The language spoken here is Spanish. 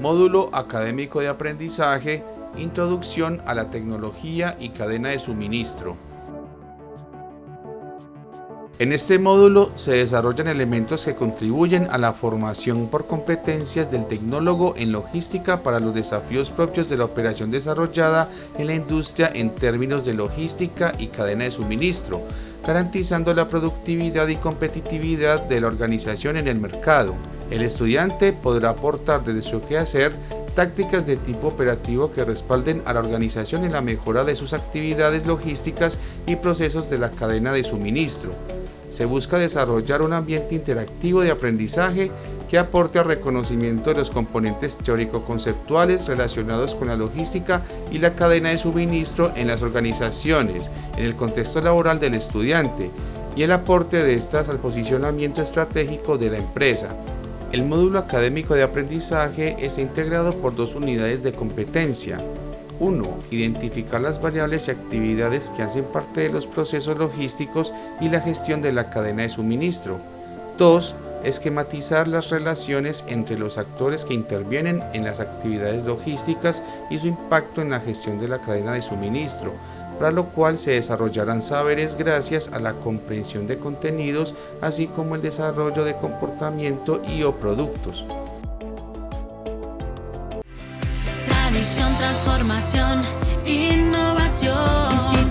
Módulo Académico de Aprendizaje, Introducción a la Tecnología y Cadena de Suministro. En este módulo se desarrollan elementos que contribuyen a la formación por competencias del tecnólogo en logística para los desafíos propios de la operación desarrollada en la industria en términos de logística y cadena de suministro, garantizando la productividad y competitividad de la organización en el mercado. El estudiante podrá aportar desde su quehacer tácticas de tipo operativo que respalden a la organización en la mejora de sus actividades logísticas y procesos de la cadena de suministro. Se busca desarrollar un ambiente interactivo de aprendizaje que aporte al reconocimiento de los componentes teórico-conceptuales relacionados con la logística y la cadena de suministro en las organizaciones, en el contexto laboral del estudiante y el aporte de estas al posicionamiento estratégico de la empresa. El módulo académico de aprendizaje está integrado por dos unidades de competencia. 1. Identificar las variables y actividades que hacen parte de los procesos logísticos y la gestión de la cadena de suministro. 2. Esquematizar las relaciones entre los actores que intervienen en las actividades logísticas y su impacto en la gestión de la cadena de suministro, para lo cual se desarrollarán saberes gracias a la comprensión de contenidos, así como el desarrollo de comportamiento y o productos. Tradición, transformación, innovación,